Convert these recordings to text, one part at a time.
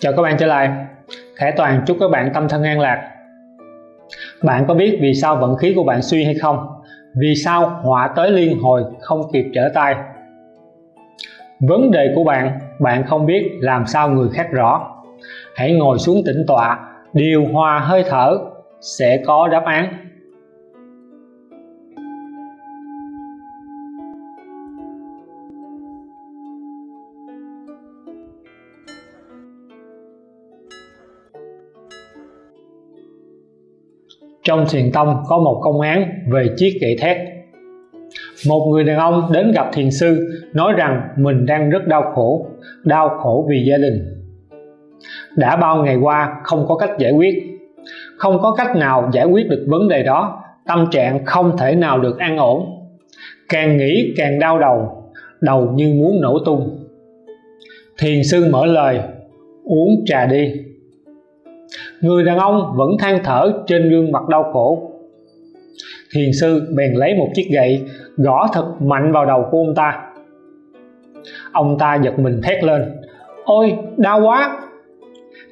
Chào các bạn trở lại Khải Toàn chúc các bạn tâm thân an lạc Bạn có biết vì sao vận khí của bạn suy hay không? Vì sao họa tới liên hồi không kịp trở tay? Vấn đề của bạn, bạn không biết làm sao người khác rõ Hãy ngồi xuống tĩnh tọa, điều hòa hơi thở sẽ có đáp án Trong thiền tông có một công án về chiếc gậy thét. Một người đàn ông đến gặp thiền sư nói rằng mình đang rất đau khổ, đau khổ vì gia đình. Đã bao ngày qua không có cách giải quyết, không có cách nào giải quyết được vấn đề đó, tâm trạng không thể nào được an ổn. Càng nghĩ càng đau đầu, đầu như muốn nổ tung. Thiền sư mở lời, uống trà đi người đàn ông vẫn than thở trên gương mặt đau khổ. Thiền sư bèn lấy một chiếc gậy gõ thật mạnh vào đầu của ông ta. Ông ta giật mình thét lên, ôi, đau quá!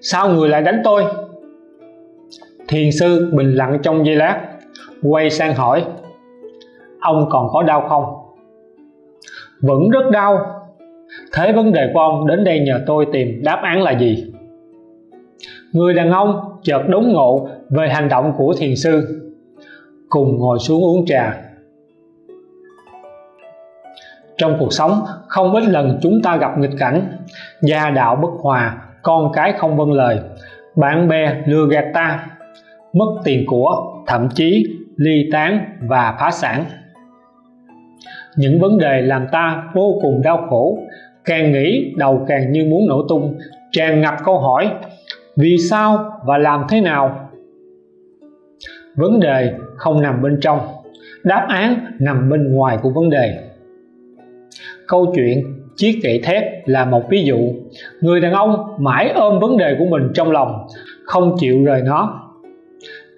Sao người lại đánh tôi? Thiền sư bình lặng trong giây lát, quay sang hỏi, ông còn có đau không? Vẫn rất đau. Thế vấn đề của ông đến đây nhờ tôi tìm đáp án là gì? Người đàn ông chợt đốn ngộ về hành động của thiền sư, cùng ngồi xuống uống trà. Trong cuộc sống, không ít lần chúng ta gặp nghịch cảnh, gia đạo bất hòa, con cái không vâng lời, bạn bè lừa gạt ta, mất tiền của, thậm chí ly tán và phá sản. Những vấn đề làm ta vô cùng đau khổ, càng nghĩ đầu càng như muốn nổ tung, tràn ngập câu hỏi vì sao và làm thế nào? Vấn đề không nằm bên trong. Đáp án nằm bên ngoài của vấn đề. Câu chuyện chiếc gậy thép là một ví dụ. Người đàn ông mãi ôm vấn đề của mình trong lòng, không chịu rời nó.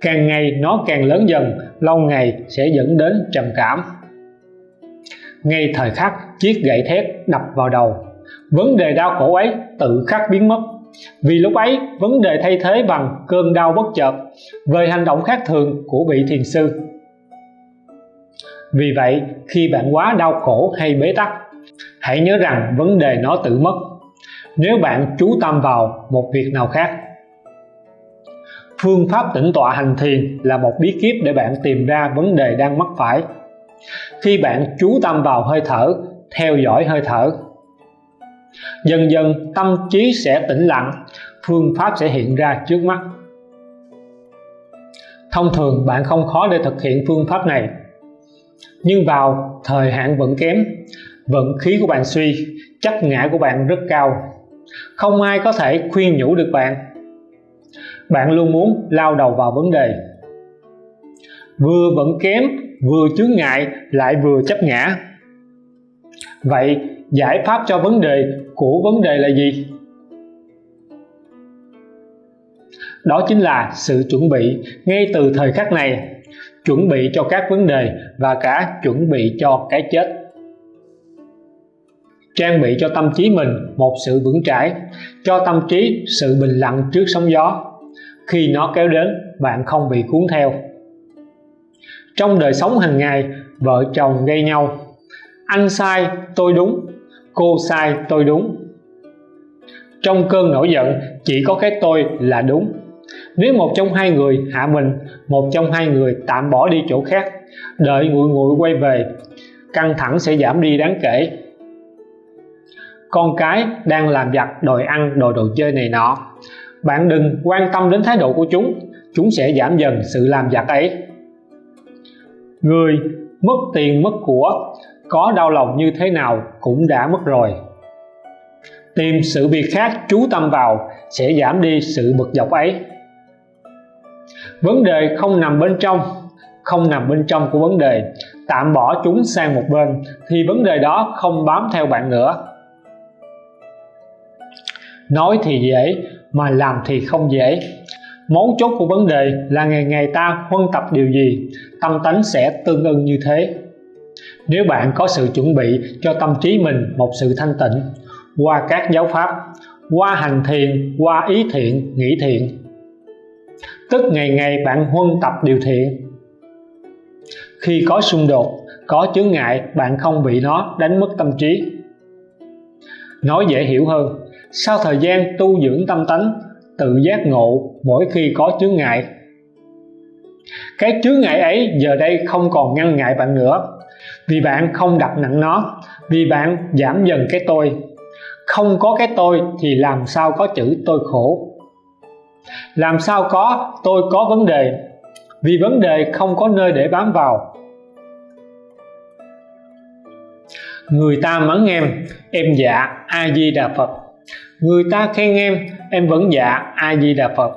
Càng ngày nó càng lớn dần, lâu ngày sẽ dẫn đến trầm cảm. Ngay thời khắc chiếc gậy thép đập vào đầu, vấn đề đau khổ ấy tự khắc biến mất vì lúc ấy, vấn đề thay thế bằng cơn đau bất chợt về hành động khác thường của vị thiền sư. Vì vậy, khi bạn quá đau khổ hay bế tắc, hãy nhớ rằng vấn đề nó tự mất. Nếu bạn chú tâm vào một việc nào khác, phương pháp tĩnh tọa hành thiền là một bí kíp để bạn tìm ra vấn đề đang mắc phải. Khi bạn chú tâm vào hơi thở, theo dõi hơi thở dần dần, tâm trí sẽ tĩnh lặng, phương pháp sẽ hiện ra trước mắt. Thông thường, bạn không khó để thực hiện phương pháp này. Nhưng vào thời hạn vẫn kém, vận khí của bạn suy, chắc ngã của bạn rất cao. Không ai có thể khuyên nhủ được bạn. Bạn luôn muốn lao đầu vào vấn đề. Vừa vẫn kém, vừa chướng ngại, lại vừa chấp ngã. Vậy giải pháp cho vấn đề của vấn đề là gì? Đó chính là sự chuẩn bị ngay từ thời khắc này. Chuẩn bị cho các vấn đề và cả chuẩn bị cho cái chết. Trang bị cho tâm trí mình một sự vững chãi, cho tâm trí sự bình lặng trước sóng gió. Khi nó kéo đến, bạn không bị cuốn theo. Trong đời sống hàng ngày, vợ chồng gây nhau. Anh sai, tôi đúng cô sai tôi đúng. Trong cơn nổi giận, chỉ có cái tôi là đúng. Nếu một trong hai người hạ mình, một trong hai người tạm bỏ đi chỗ khác, đợi nguội nguội quay về, căng thẳng sẽ giảm đi đáng kể. Con cái đang làm giặt đòi ăn đồ đồ chơi này nọ. Bạn đừng quan tâm đến thái độ của chúng chúng sẽ giảm dần sự làm giặt ấy. Người mất tiền mất của có đau lòng như thế nào cũng đã mất rồi. Tìm sự việc khác chú tâm vào sẽ giảm đi sự bực dọc ấy. Vấn đề không nằm bên trong, không nằm bên trong của vấn đề. Tạm bỏ chúng sang một bên thì vấn đề đó không bám theo bạn nữa. Nói thì dễ, mà làm thì không dễ. Mấu chốt của vấn đề là ngày ngày ta huân tập điều gì, tâm tánh sẽ tương ưng như thế nếu bạn có sự chuẩn bị cho tâm trí mình một sự thanh tịnh, qua các giáo pháp, qua hành thiền, qua ý thiện, nghĩ thiện, tức ngày ngày bạn huân tập điều thiện. Khi có xung đột, có chướng ngại, bạn không bị nó đánh mất tâm trí. Nói dễ hiểu hơn, sau thời gian tu dưỡng tâm tánh, tự giác ngộ mỗi khi có chướng ngại. Cái chướng ngại ấy giờ đây không còn ngăn ngại bạn nữa vì bạn không đặt nặng nó, vì bạn giảm dần cái tôi. Không có cái tôi thì làm sao có chữ tôi khổ? Làm sao có tôi có vấn đề? Vì vấn đề không có nơi để bám vào. Người ta mắng em em dạ a di đà phật. Người ta khen em em vẫn dạ a di đà phật.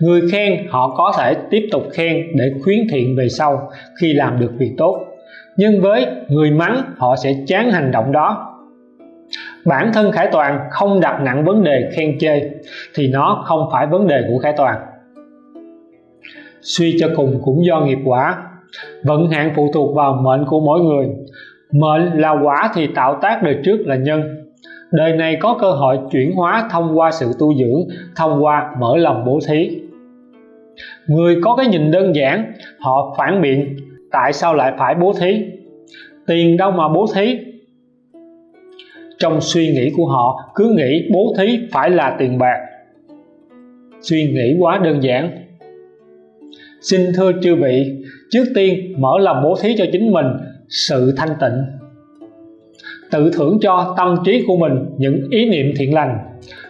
Người khen họ có thể tiếp tục khen để khuyến thiện về sau khi làm được việc tốt nhưng với người mắng, họ sẽ chán hành động đó. Bản thân Khải Toàn không đặt nặng vấn đề khen chê, thì nó không phải vấn đề của Khải Toàn. Suy cho cùng cũng do nghiệp quả. Vận hạn phụ thuộc vào mệnh của mỗi người. Mệnh là quả thì tạo tác đời trước là nhân. Đời này có cơ hội chuyển hóa thông qua sự tu dưỡng, thông qua mở lòng bố thí. Người có cái nhìn đơn giản, họ phản biện tại sao lại phải bố thí? Tiền đâu mà bố thí? Trong suy nghĩ của họ, cứ nghĩ bố thí phải là tiền bạc. Suy nghĩ quá đơn giản. Xin thưa chư vị, trước tiên mở lòng bố thí cho chính mình sự thanh tịnh. Tự thưởng cho tâm trí của mình những ý niệm thiện lành.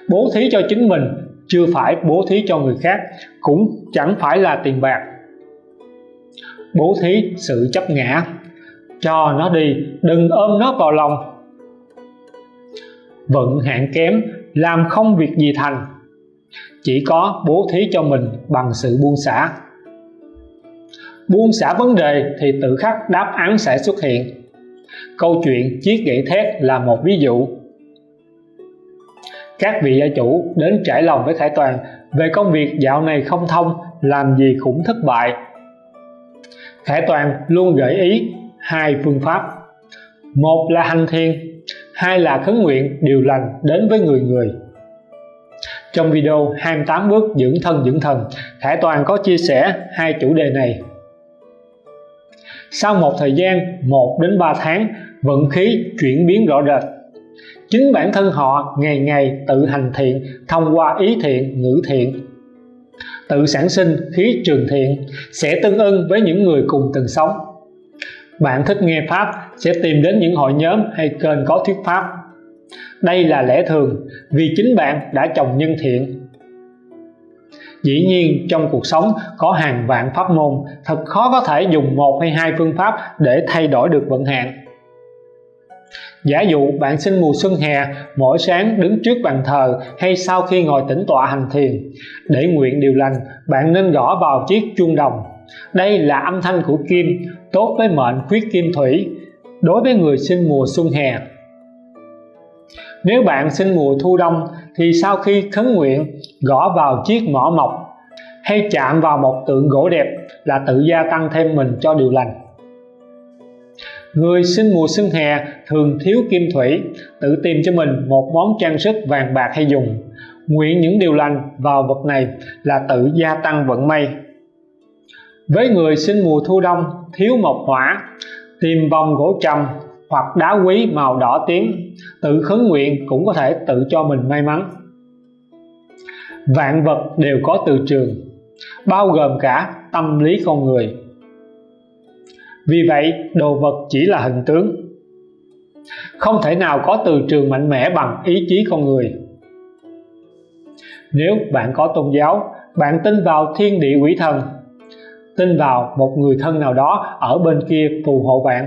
Bố thí cho chính mình, chưa phải bố thí cho người khác, cũng chẳng phải là tiền bạc bố thí sự chấp ngã. Cho nó đi, đừng ôm nó vào lòng. Vận hạn kém, làm không việc gì thành. Chỉ có bố thí cho mình bằng sự buông xả. Buông xả vấn đề thì tự khắc đáp án sẽ xuất hiện. Câu chuyện chiếc gậy thét là một ví dụ. Các vị gia chủ đến trải lòng với Khải Toàn về công việc dạo này không thông, làm gì cũng thất bại. Khải Toàn luôn gợi ý hai phương pháp. Một là hành thiền, hai là khấn nguyện điều lành đến với người người. Trong video 28 bước dưỡng thân dưỡng thần Khải Toàn có chia sẻ hai chủ đề này. Sau một thời gian 1 đến 3 tháng, vận khí chuyển biến rõ rệt. Chính bản thân họ ngày ngày tự hành thiện thông qua ý thiện, ngữ thiện tự sản sinh khí trường thiện sẽ tương ưng với những người cùng từng sống. Bạn thích nghe Pháp sẽ tìm đến những hội nhóm hay kênh có thuyết Pháp. Đây là lẽ thường vì chính bạn đã trồng nhân thiện. Dĩ nhiên, trong cuộc sống có hàng vạn pháp môn, thật khó có thể dùng một hay hai phương pháp để thay đổi được vận hạn giả dụ bạn sinh mùa xuân hè, mỗi sáng đứng trước bàn thờ hay sau khi ngồi tĩnh tọa hành thiền. Để nguyện điều lành, bạn nên gõ vào chiếc chuông đồng. Đây là âm thanh của kim, tốt với mệnh khuyết kim thủy. Đối với người sinh mùa xuân hè, nếu bạn sinh mùa thu đông thì sau khi khấn nguyện, gõ vào chiếc mỏ mộc hay chạm vào một tượng gỗ đẹp là tự gia tăng thêm mình cho điều lành người sinh mùa xuân hè thường thiếu kim thủy, tự tìm cho mình một món trang sức vàng bạc hay dùng. Nguyện những điều lành vào vật này là tự gia tăng vận may. Với người sinh mùa thu đông, thiếu mộc hỏa, tìm vòng gỗ trầm hoặc đá quý màu đỏ tím, tự khấn nguyện cũng có thể tự cho mình may mắn. Vạn vật đều có từ trường, bao gồm cả tâm lý con người vì vậy, đồ vật chỉ là hình tướng. Không thể nào có từ trường mạnh mẽ bằng ý chí con người. Nếu bạn có tôn giáo, bạn tin vào thiên địa quỷ thần, tin vào một người thân nào đó ở bên kia phù hộ bạn,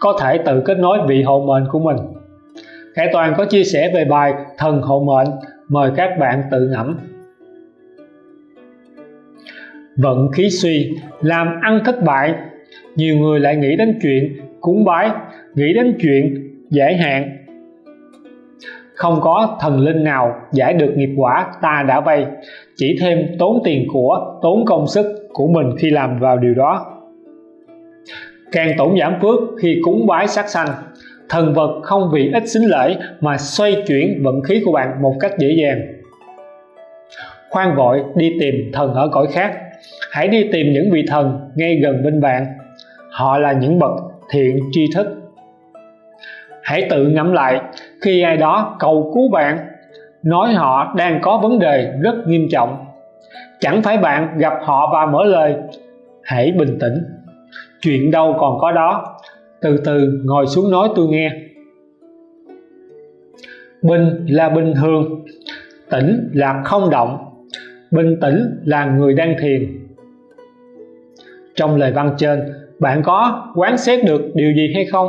có thể tự kết nối vị hộ mệnh của mình. Khải Toàn có chia sẻ về bài thần hộ mệnh, mời các bạn tự ngẫm vận khí suy, làm ăn thất bại. Nhiều người lại nghĩ đến chuyện cúng bái, nghĩ đến chuyện giải hạn. Không có thần linh nào giải được nghiệp quả ta đã vay, chỉ thêm tốn tiền của, tốn công sức của mình khi làm vào điều đó. Càng tổn giảm phước khi cúng bái sát sanh, thần vật không vì ít xính lễ mà xoay chuyển vận khí của bạn một cách dễ dàng. Khoan vội đi tìm thần ở cõi khác hãy đi tìm những vị thần ngay gần bên bạn. Họ là những bậc thiện tri thức. Hãy tự ngẫm lại, khi ai đó cầu cứu bạn, nói họ đang có vấn đề rất nghiêm trọng. Chẳng phải bạn gặp họ và mở lời, hãy bình tĩnh. Chuyện đâu còn có đó. Từ từ ngồi xuống nói tôi nghe. Bình là bình thường, tĩnh là không động bình tĩnh là người đang thiền. Trong lời văn trên, bạn có quán xét được điều gì hay không?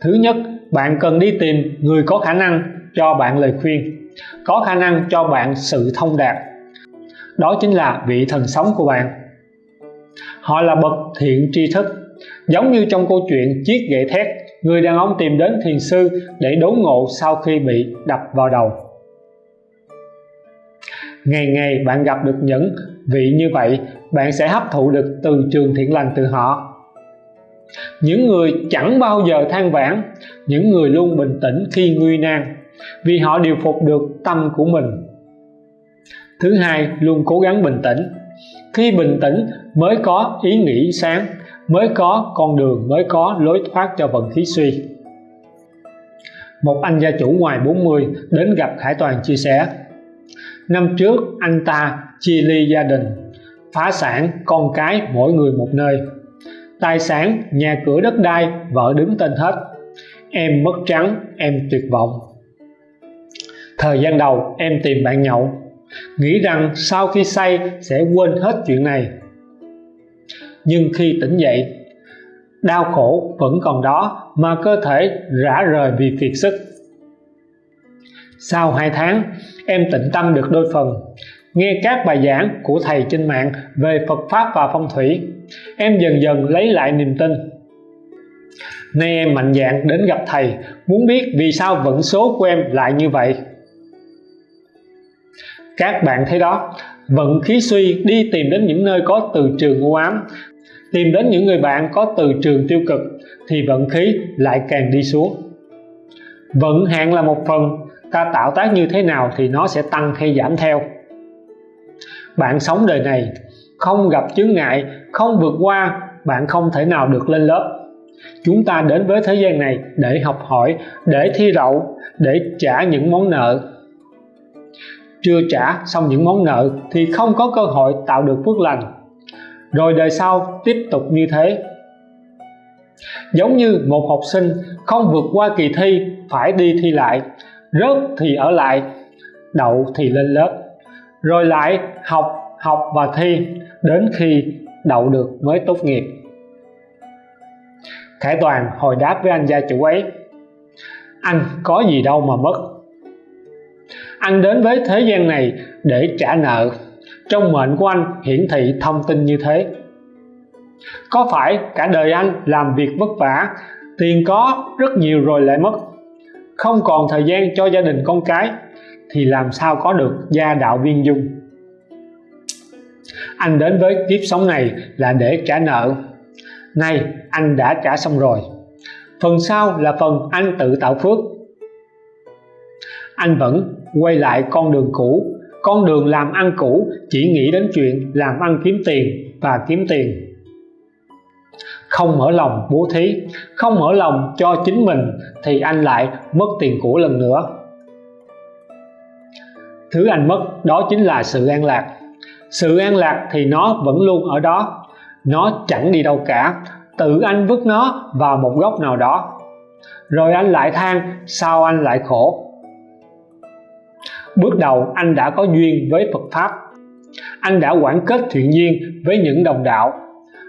Thứ nhất, bạn cần đi tìm người có khả năng cho bạn lời khuyên, có khả năng cho bạn sự thông đạt. Đó chính là vị thần sống của bạn. Họ là bậc thiện tri thức, giống như trong câu chuyện chiếc gậy thét người đàn ông tìm đến thiền sư để đốn ngộ sau khi bị đập vào đầu ngày ngày bạn gặp được những vị như vậy, bạn sẽ hấp thụ được từ trường thiện lành từ họ. Những người chẳng bao giờ than vãn, những người luôn bình tĩnh khi nguy nan, vì họ điều phục được tâm của mình. Thứ hai, luôn cố gắng bình tĩnh. Khi bình tĩnh, mới có ý nghĩ sáng, mới có con đường, mới có lối thoát cho vận khí suy. Một anh gia chủ ngoài 40 đến gặp Khải Toàn chia sẻ năm trước, anh ta chia ly gia đình, phá sản con cái mỗi người một nơi. Tài sản, nhà cửa đất đai, vợ đứng tên hết. Em mất trắng, em tuyệt vọng. Thời gian đầu, em tìm bạn nhậu. Nghĩ rằng sau khi say sẽ quên hết chuyện này. Nhưng khi tỉnh dậy, đau khổ vẫn còn đó mà cơ thể rã rời vì kiệt sức sau 2 tháng, em tịnh tâm được đôi phần. Nghe các bài giảng của thầy trên mạng về Phật Pháp và phong thủy, em dần dần lấy lại niềm tin. Nay em mạnh dạn đến gặp thầy, muốn biết vì sao vận số của em lại như vậy. Các bạn thấy đó, vận khí suy đi tìm đến những nơi có từ trường u ám, tìm đến những người bạn có từ trường tiêu cực, thì vận khí lại càng đi xuống. Vận hạn là một phần ta tạo tác như thế nào thì nó sẽ tăng hay giảm theo. Bạn sống đời này, không gặp chướng ngại, không vượt qua, bạn không thể nào được lên lớp. Chúng ta đến với thế gian này để học hỏi, để thi đậu, để trả những món nợ. Chưa trả xong những món nợ thì không có cơ hội tạo được phước lành. Rồi đời sau tiếp tục như thế. Giống như một học sinh không vượt qua kỳ thi, phải đi thi lại rớt thì ở lại, đậu thì lên lớp. Rồi lại học học và thi, đến khi đậu được mới tốt nghiệp. Khải Toàn hồi đáp với anh gia chủ ấy, anh có gì đâu mà mất. Anh đến với thế gian này để trả nợ. Trong mệnh của anh hiển thị thông tin như thế. Có phải cả đời anh làm việc vất vả, tiền có rất nhiều rồi lại mất không còn thời gian cho gia đình con cái, thì làm sao có được gia đạo viên dung? Anh đến với kiếp sống này là để trả nợ. Nay, anh đã trả xong rồi. Phần sau là phần anh tự tạo phước. Anh vẫn quay lại con đường cũ. Con đường làm ăn cũ chỉ nghĩ đến chuyện làm ăn kiếm tiền và kiếm tiền không mở lòng bố thí, không mở lòng cho chính mình thì anh lại mất tiền của lần nữa. Thứ anh mất đó chính là sự an lạc. Sự an lạc thì nó vẫn luôn ở đó, nó chẳng đi đâu cả. Tự anh vứt nó vào một góc nào đó, rồi anh lại than, sao anh lại khổ? Bước đầu anh đã có duyên với Phật Pháp. Anh đã quản kết thiện duyên với những đồng đạo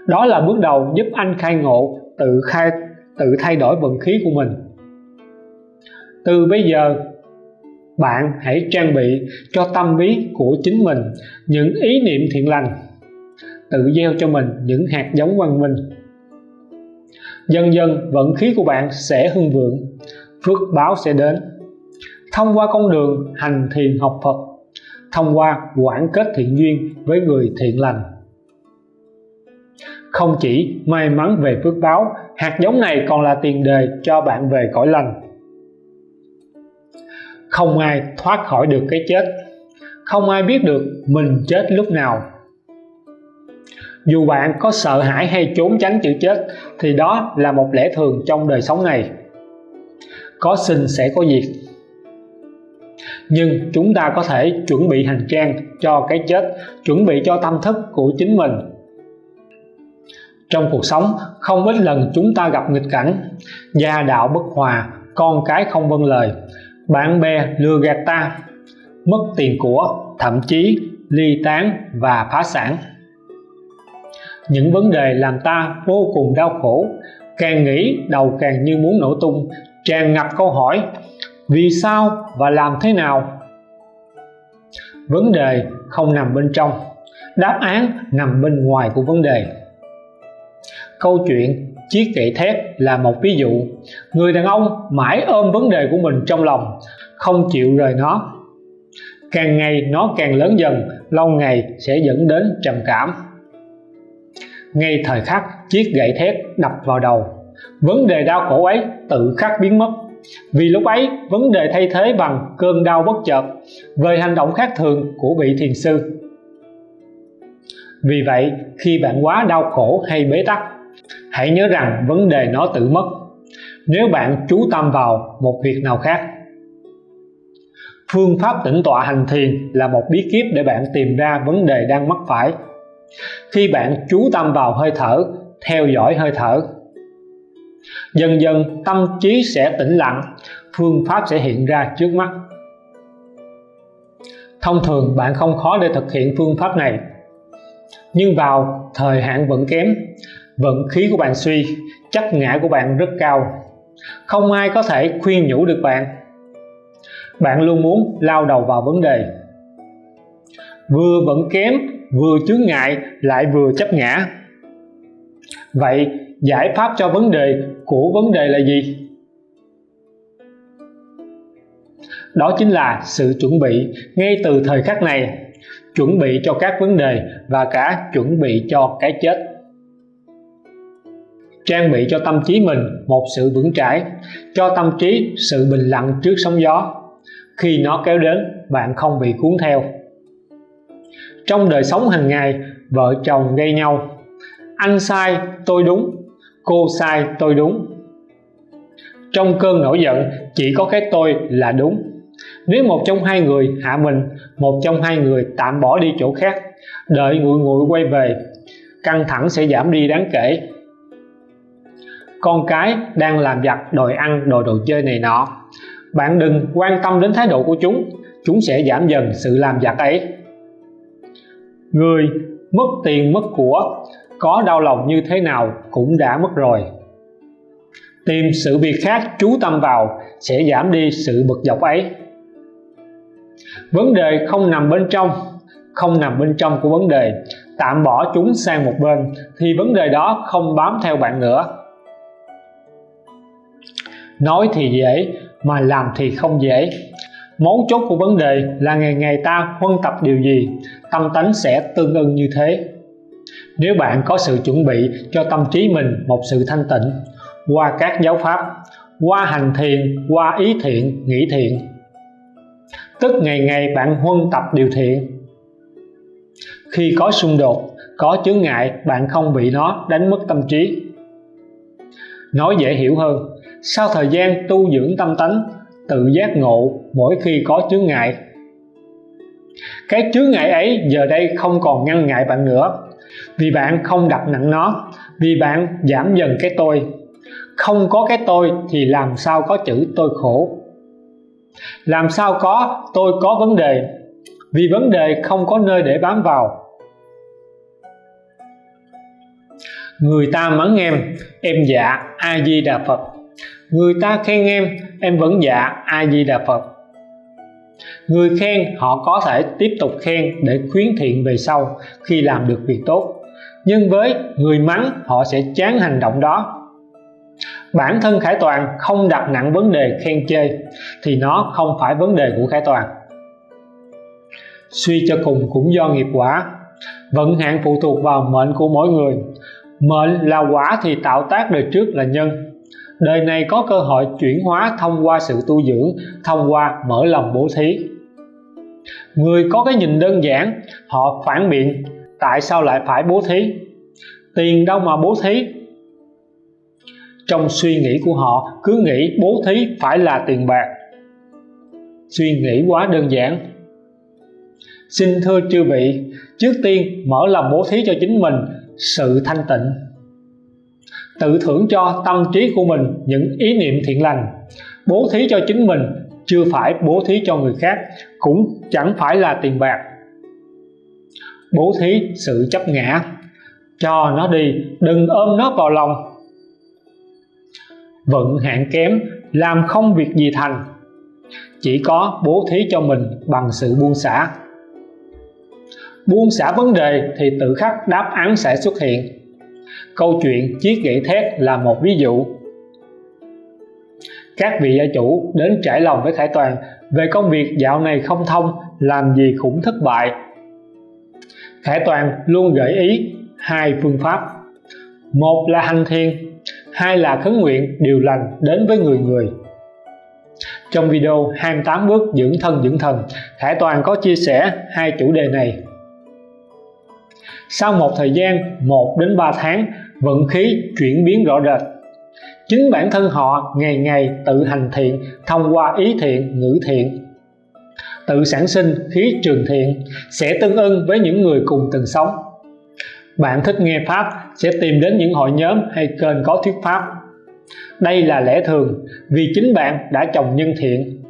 đó là bước đầu giúp anh khai ngộ, tự khai, tự thay đổi vận khí của mình. Từ bây giờ, bạn hãy trang bị cho tâm lý của chính mình những ý niệm thiện lành, tự gieo cho mình những hạt giống văn minh. Dần dần, vận khí của bạn sẽ hưng vượng, phước báo sẽ đến. Thông qua con đường hành thiền học Phật, thông qua quản kết thiện duyên với người thiện lành không chỉ may mắn về phước báo, hạt giống này còn là tiền đề cho bạn về cõi lành. Không ai thoát khỏi được cái chết. Không ai biết được mình chết lúc nào. Dù bạn có sợ hãi hay trốn tránh chữ chết, thì đó là một lẽ thường trong đời sống này. Có sinh sẽ có diệt. Nhưng chúng ta có thể chuẩn bị hành trang cho cái chết, chuẩn bị cho tâm thức của chính mình trong cuộc sống, không ít lần chúng ta gặp nghịch cảnh. Gia đạo bất hòa, con cái không vâng lời. Bạn bè lừa gạt ta, mất tiền của, thậm chí ly tán và phá sản. Những vấn đề làm ta vô cùng đau khổ, càng nghĩ đầu càng như muốn nổ tung, tràn ngập câu hỏi, vì sao và làm thế nào? Vấn đề không nằm bên trong, đáp án nằm bên ngoài của vấn đề câu chuyện chiếc gậy thép là một ví dụ. Người đàn ông mãi ôm vấn đề của mình trong lòng, không chịu rời nó. Càng ngày nó càng lớn dần, lâu ngày sẽ dẫn đến trầm cảm. Ngay thời khắc chiếc gậy thép đập vào đầu, vấn đề đau khổ ấy tự khắc biến mất. Vì lúc ấy, vấn đề thay thế bằng cơn đau bất chợt về hành động khác thường của vị thiền sư. Vì vậy, khi bạn quá đau khổ hay bế tắc hãy nhớ rằng vấn đề nó tự mất. Nếu bạn chú tâm vào một việc nào khác, phương pháp tĩnh tọa hành thiền là một bí kíp để bạn tìm ra vấn đề đang mắc phải. Khi bạn chú tâm vào hơi thở, theo dõi hơi thở, dần dần tâm trí sẽ tĩnh lặng, phương pháp sẽ hiện ra trước mắt. Thông thường bạn không khó để thực hiện phương pháp này, nhưng vào thời hạn vẫn kém vận khí của bạn suy, chắc ngã của bạn rất cao. Không ai có thể khuyên nhủ được bạn. Bạn luôn muốn lao đầu vào vấn đề. Vừa vẫn kém, vừa chướng ngại, lại vừa chấp ngã. Vậy, giải pháp cho vấn đề của vấn đề là gì? Đó chính là sự chuẩn bị ngay từ thời khắc này. Chuẩn bị cho các vấn đề và cả chuẩn bị cho cái chết trang bị cho tâm trí mình một sự vững chãi, cho tâm trí sự bình lặng trước sóng gió. Khi nó kéo đến, bạn không bị cuốn theo. Trong đời sống hàng ngày, vợ chồng gây nhau. Anh sai, tôi đúng. Cô sai, tôi đúng. Trong cơn nổi giận, chỉ có cái tôi là đúng. Nếu một trong hai người hạ mình, một trong hai người tạm bỏ đi chỗ khác, đợi nguội nguội quay về, căng thẳng sẽ giảm đi đáng kể con cái đang làm giặt đòi ăn, đòi đồ chơi này nọ. Bạn đừng quan tâm đến thái độ của chúng chúng sẽ giảm dần sự làm giặt ấy. Người mất tiền mất của, có đau lòng như thế nào cũng đã mất rồi. Tìm sự việc khác chú tâm vào sẽ giảm đi sự bực dọc ấy. Vấn đề không nằm bên trong, không nằm bên trong của vấn đề. Tạm bỏ chúng sang một bên, thì vấn đề đó không bám theo bạn nữa nói thì dễ, mà làm thì không dễ. Mấu chốt của vấn đề là ngày ngày ta huân tập điều gì, tâm tánh sẽ tương ưng như thế. Nếu bạn có sự chuẩn bị cho tâm trí mình một sự thanh tịnh, qua các giáo pháp, qua hành thiền, qua ý thiện, nghĩ thiện, tức ngày ngày bạn huân tập điều thiện. Khi có xung đột, có chướng ngại, bạn không bị nó đánh mất tâm trí. Nói dễ hiểu hơn sau thời gian tu dưỡng tâm tánh, tự giác ngộ mỗi khi có chướng ngại. Cái chướng ngại ấy giờ đây không còn ngăn ngại bạn nữa. Vì bạn không đặt nặng nó, vì bạn giảm dần cái tôi. Không có cái tôi thì làm sao có chữ tôi khổ? Làm sao có tôi có vấn đề? Vì vấn đề không có nơi để bám vào. Người ta mắng em em dạ a di đà phật người ta khen em em vẫn dạ a di đà phật. Người khen, họ có thể tiếp tục khen để khuyến thiện về sau khi làm được việc tốt. Nhưng với người mắng, họ sẽ chán hành động đó. Bản thân khải toàn không đặt nặng vấn đề khen chê, thì nó không phải vấn đề của khải toàn. Suy cho cùng cũng do nghiệp quả. Vận hạn phụ thuộc vào mệnh của mỗi người. Mệnh là quả thì tạo tác đời trước là nhân đời này có cơ hội chuyển hóa thông qua sự tu dưỡng, thông qua mở lòng bố thí. Người có cái nhìn đơn giản, họ phản biện, tại sao lại phải bố thí? Tiền đâu mà bố thí? Trong suy nghĩ của họ, cứ nghĩ bố thí phải là tiền bạc. Suy nghĩ quá đơn giản. Xin thưa chư vị, trước tiên mở lòng bố thí cho chính mình, sự thanh tịnh tự thưởng cho tâm trí của mình những ý niệm thiện lành, bố thí cho chính mình, chưa phải bố thí cho người khác, cũng chẳng phải là tiền bạc. Bố thí sự chấp ngã, cho nó đi, đừng ôm nó vào lòng. Vận hạn kém, làm không việc gì thành, chỉ có bố thí cho mình bằng sự buông xả. Buông xả vấn đề thì tự khắc đáp án sẽ xuất hiện câu chuyện chiếc gậy thét là một ví dụ. Các vị gia chủ đến trải lòng với Khải Toàn về công việc dạo này không thông, làm gì cũng thất bại. Khải Toàn luôn gợi ý hai phương pháp. Một là hành thiền, hai là khấn nguyện điều lành đến với người người. Trong video 28 bước dưỡng thân dưỡng thần, Khải Toàn có chia sẻ hai chủ đề này. Sau một thời gian 1 đến 3 tháng vận khí chuyển biến rõ rệt. Chính bản thân họ ngày ngày tự hành thiện, thông qua ý thiện, ngữ thiện. Tự sản sinh khí trường thiện sẽ tương ưng với những người cùng từng sống. Bạn thích nghe pháp sẽ tìm đến những hội nhóm hay kênh có thuyết pháp. Đây là lẽ thường, vì chính bạn đã trồng nhân thiện.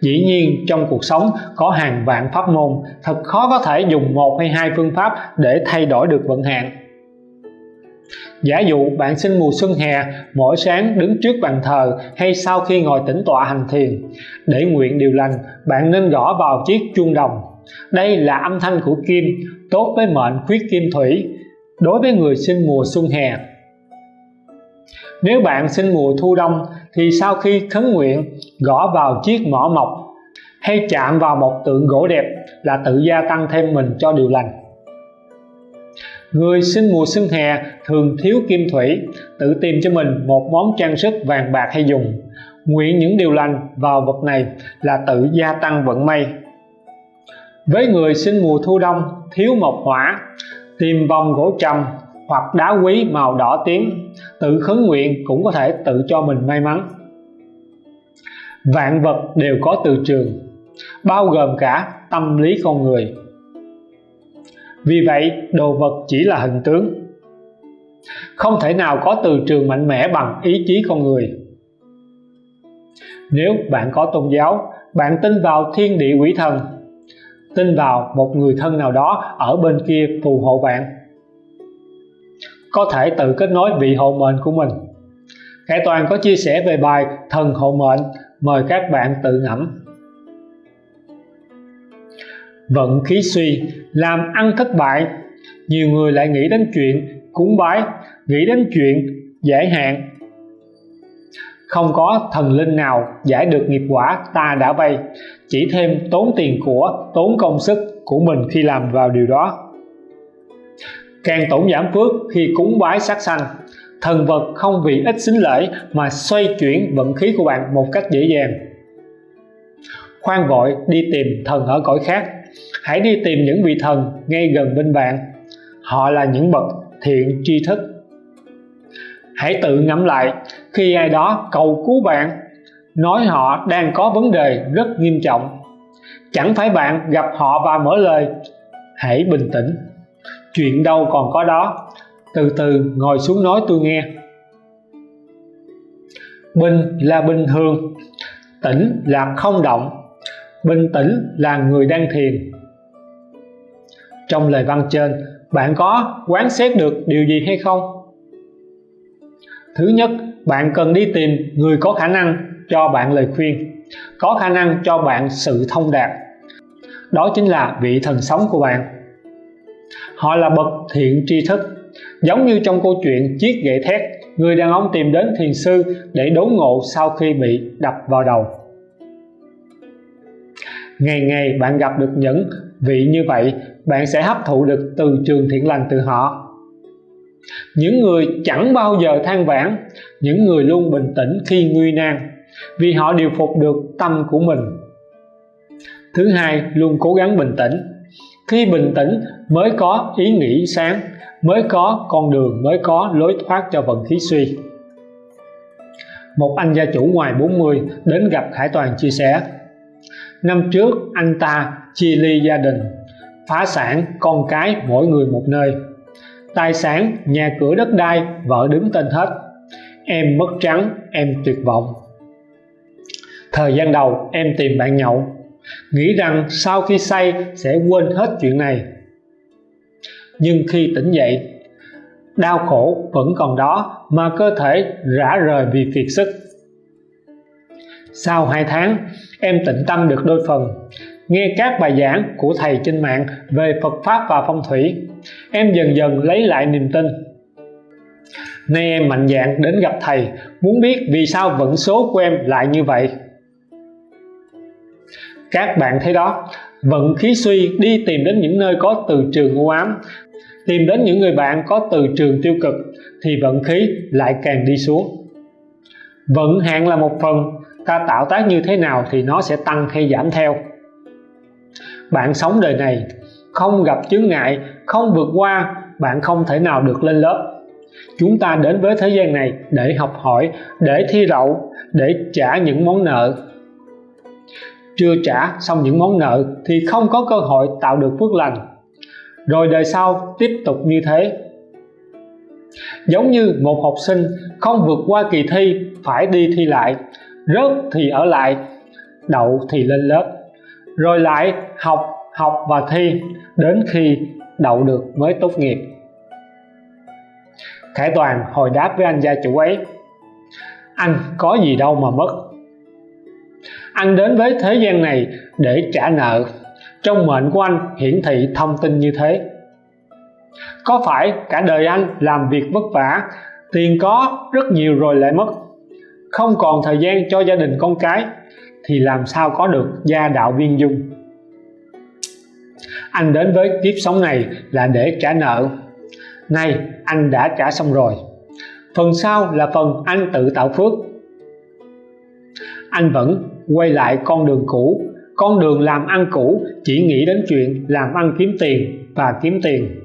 Dĩ nhiên, trong cuộc sống có hàng vạn pháp môn, thật khó có thể dùng một hay hai phương pháp để thay đổi được vận hạn. Giả dụ bạn sinh mùa xuân hè, mỗi sáng đứng trước bàn thờ hay sau khi ngồi tĩnh tọa hành thiền, để nguyện điều lành, bạn nên gõ vào chiếc chuông đồng. Đây là âm thanh của kim, tốt với mệnh khuyết kim thủy, đối với người sinh mùa xuân hè. Nếu bạn sinh mùa thu đông thì sau khi khấn nguyện, gõ vào chiếc mỏ mộc hay chạm vào một tượng gỗ đẹp là tự gia tăng thêm mình cho điều lành Người sinh mùa xuân hè thường thiếu kim thủy, tự tìm cho mình một món trang sức vàng bạc hay dùng. Nguyện những điều lành vào vật này là tự gia tăng vận may. Với người sinh mùa thu đông thiếu mộc hỏa, tìm vòng gỗ trầm hoặc đá quý màu đỏ tím, tự khấn nguyện cũng có thể tự cho mình may mắn. Vạn vật đều có từ trường, bao gồm cả tâm lý con người vì vậy, đồ vật chỉ là hình tướng. Không thể nào có từ trường mạnh mẽ bằng ý chí con người. Nếu bạn có tôn giáo, bạn tin vào thiên địa quỷ thần, tin vào một người thân nào đó ở bên kia phù hộ bạn, có thể tự kết nối vị hộ mệnh của mình. Khải Toàn có chia sẻ về bài thần hộ mệnh, mời các bạn tự ngẫm vận khí suy, làm ăn thất bại. Nhiều người lại nghĩ đến chuyện cúng bái, nghĩ đến chuyện giải hạn. Không có thần linh nào giải được nghiệp quả ta đã vay chỉ thêm tốn tiền của, tốn công sức của mình khi làm vào điều đó. Càng tổn giảm phước khi cúng bái sát sanh, thần vật không vì ít xính lễ mà xoay chuyển vận khí của bạn một cách dễ dàng. Khoan vội đi tìm thần ở cõi khác hãy đi tìm những vị thần ngay gần bên bạn. Họ là những bậc thiện tri thức. Hãy tự ngẫm lại, khi ai đó cầu cứu bạn, nói họ đang có vấn đề rất nghiêm trọng. Chẳng phải bạn gặp họ và mở lời. Hãy bình tĩnh. Chuyện đâu còn có đó. Từ từ ngồi xuống nói tôi nghe. Bình là bình thường, tĩnh là không động. Bình tĩnh là người đang thiền trong lời văn trên, bạn có quán xét được điều gì hay không? Thứ nhất, bạn cần đi tìm người có khả năng cho bạn lời khuyên, có khả năng cho bạn sự thông đạt. Đó chính là vị thần sống của bạn. Họ là bậc thiện tri thức, giống như trong câu chuyện chiếc gậy thét, người đàn ông tìm đến thiền sư để đốn ngộ sau khi bị đập vào đầu. Ngày ngày bạn gặp được những vị như vậy bạn sẽ hấp thụ được từ trường thiện lành từ họ. Những người chẳng bao giờ than vãn, những người luôn bình tĩnh khi nguy nan, vì họ điều phục được tâm của mình. Thứ hai, luôn cố gắng bình tĩnh. Khi bình tĩnh, mới có ý nghĩ sáng, mới có con đường, mới có lối thoát cho vận khí suy. Một anh gia chủ ngoài 40 đến gặp Khải Toàn chia sẻ, năm trước anh ta chia ly gia đình phá sản con cái mỗi người một nơi. Tài sản, nhà cửa đất đai, vợ đứng tên hết. Em mất trắng, em tuyệt vọng. Thời gian đầu, em tìm bạn nhậu. Nghĩ rằng sau khi say, sẽ quên hết chuyện này. Nhưng khi tỉnh dậy, đau khổ vẫn còn đó mà cơ thể rã rời vì kiệt sức. Sau 2 tháng, em tịnh tâm được đôi phần nghe các bài giảng của thầy trên mạng về Phật Pháp và phong thủy. Em dần dần lấy lại niềm tin. Nay em mạnh dạn đến gặp thầy, muốn biết vì sao vận số của em lại như vậy. Các bạn thấy đó, vận khí suy đi tìm đến những nơi có từ trường u ám, tìm đến những người bạn có từ trường tiêu cực, thì vận khí lại càng đi xuống. Vận hạn là một phần, ta tạo tác như thế nào thì nó sẽ tăng hay giảm theo bạn sống đời này, không gặp chướng ngại, không vượt qua, bạn không thể nào được lên lớp. Chúng ta đến với thế gian này để học hỏi, để thi đậu, để trả những món nợ. Chưa trả xong những món nợ thì không có cơ hội tạo được phước lành. Rồi đời sau tiếp tục như thế. Giống như một học sinh không vượt qua kỳ thi phải đi thi lại, rớt thì ở lại, đậu thì lên lớp rồi lại học học và thi đến khi đậu được mới tốt nghiệp. Khải Toàn hồi đáp với anh gia chủ ấy, anh có gì đâu mà mất. Anh đến với thế gian này để trả nợ. Trong mệnh của anh hiển thị thông tin như thế. Có phải cả đời anh làm việc vất vả, tiền có rất nhiều rồi lại mất? Không còn thời gian cho gia đình con cái thì làm sao có được gia đạo viên dung? Anh đến với kiếp sống này là để trả nợ. Nay, anh đã trả xong rồi. Phần sau là phần anh tự tạo phước. Anh vẫn quay lại con đường cũ. Con đường làm ăn cũ chỉ nghĩ đến chuyện làm ăn kiếm tiền và kiếm tiền.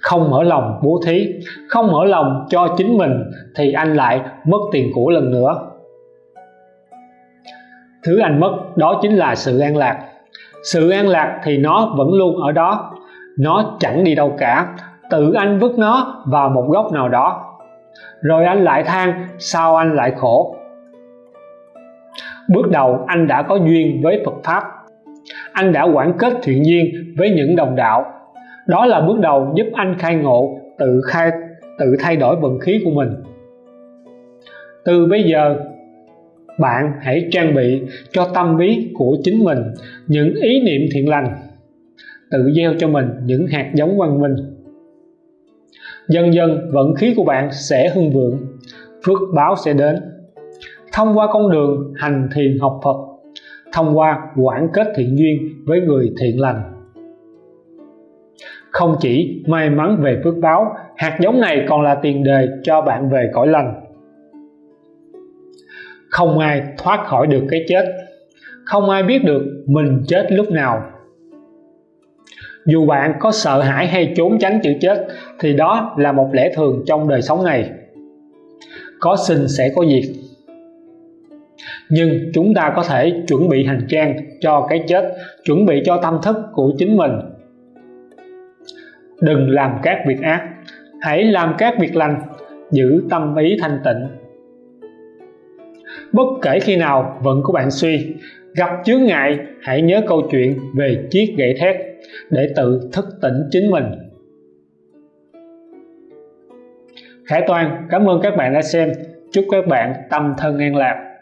Không mở lòng bố thí, không mở lòng cho chính mình thì anh lại mất tiền của lần nữa thứ anh mất, đó chính là sự an lạc. Sự an lạc thì nó vẫn luôn ở đó. Nó chẳng đi đâu cả. Tự anh vứt nó vào một góc nào đó. Rồi anh lại than, sao anh lại khổ? Bước đầu, anh đã có duyên với Phật Pháp. Anh đã quản kết thiện duyên với những đồng đạo. Đó là bước đầu giúp anh khai ngộ, tự khai, tự thay đổi vận khí của mình. Từ bây giờ bạn hãy trang bị cho tâm lý của chính mình những ý niệm thiện lành, tự gieo cho mình những hạt giống văn minh. Dần dần, vận khí của bạn sẽ hưng vượng, phước báo sẽ đến. Thông qua con đường hành thiền học Phật, thông qua quản kết thiện duyên với người thiện lành. Không chỉ may mắn về phước báo, hạt giống này còn là tiền đề cho bạn về cõi lành không ai thoát khỏi được cái chết. Không ai biết được mình chết lúc nào. Dù bạn có sợ hãi hay trốn tránh chữ chết, thì đó là một lẽ thường trong đời sống này. Có sinh sẽ có diệt. Nhưng chúng ta có thể chuẩn bị hành trang cho cái chết, chuẩn bị cho tâm thức của chính mình. Đừng làm các việc ác. Hãy làm các việc lành. Giữ tâm ý thanh tịnh bất kể khi nào vận của bạn suy. Gặp chướng ngại, hãy nhớ câu chuyện về chiếc gậy thét để tự thức tỉnh chính mình. Khải Toàn, cảm ơn các bạn đã xem. Chúc các bạn tâm thân an lạc.